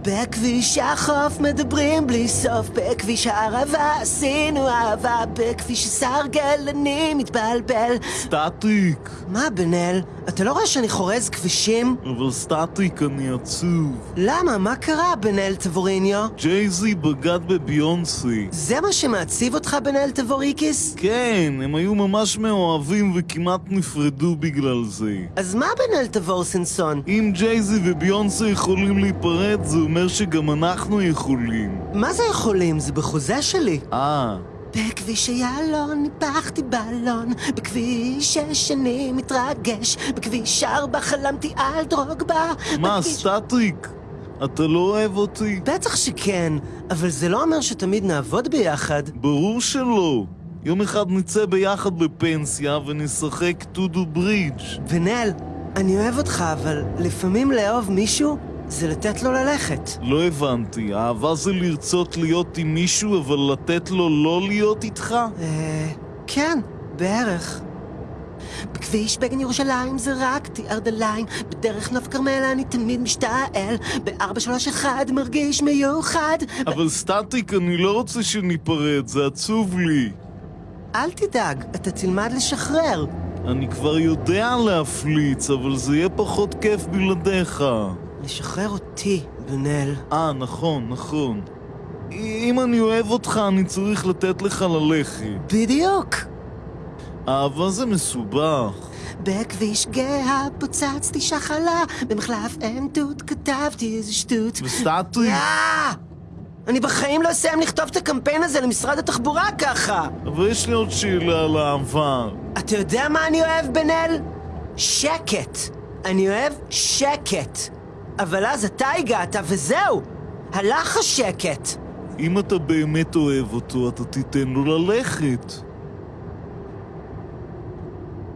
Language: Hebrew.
בכביש החוף מדברים בלי סוף, בכביש הערבה עשינו אהבה, בכביש הסרגל אני מתבלבל. סטטיק! מה, בן אל? אתה לא רואה שאני חורז כבישים? אבל סטטיק, אני עצוב. למה? מה קרה, בן אל טבוריניו? ג'ייזי בגד בביונסי. זה מה שמעציב אותך, בן אל טבוריקיס? כן, הם היו ממש מאוהבים וכמעט נפרדו בגלל זה. אז מה, בן אל טבורסנסון? אם ג'ייזי וביונסי יכולים להיפרד, זה אומר שגם אנחנו יכולים. מה זה יכולים? זה בחוזה שלי. אה, בכביש איילון ניפחתי בלון, בכביש שש אני מתרגש, בכביש ארבע חלמתי על דרוגבה. מה, בכביש- סטטיק? אתה לא אוהב אותי? בטח שכן, אבל זה לא אומר שתמיד נעבוד ביחד. ברור שלא. יום אחד נצא ביחד לפנסיה ונשחק טודו ברידג'. ונל, אני אוהב אותך, אבל לפעמים לאהוב מישהו זה לתת לו ללכת. לא הבנתי, אהבה זה לרצות להיות עם מישהו אבל לתת לו לא להיות איתך? אה... כן, בערך. בכביש בגן ירושלים זרקתי ארדליים, בדרך נוף כרמל אני תמיד משתעל, ב-431 מרגיש מיוחד. אבל סטטיק, אני לא רוצה שניפרד, זה עצוב לי. אל תדאג, אתה תלמד לשחרר. אני כבר יודע להפליץ, אבל זה יהיה פחות כיף בלעדיך. לשחרר אותי, בנאל. אה, נכון, נכון. אם אני אוהב אותך, אני צריך לתת לך ללכת. בדיוק. אהבה זה מסובך. בכביש גאה פוצצתי שחלה, במחלף עין תות כתבתי איזה שטות. וסטטיק, אה! אני בחיים לא אסיים לכתוב את הקמפיין הזה למשרד התחבורה ככה! אבל יש לי עוד שאלה על אהבה. אתה יודע מה אני אוהב, בן-אל? שקט. אני אוהב שקט. אבל אז אתה הגעת, וזהו! הלך השקט. אם אתה באמת אוהב אותו, אתה תיתן לו ללכת.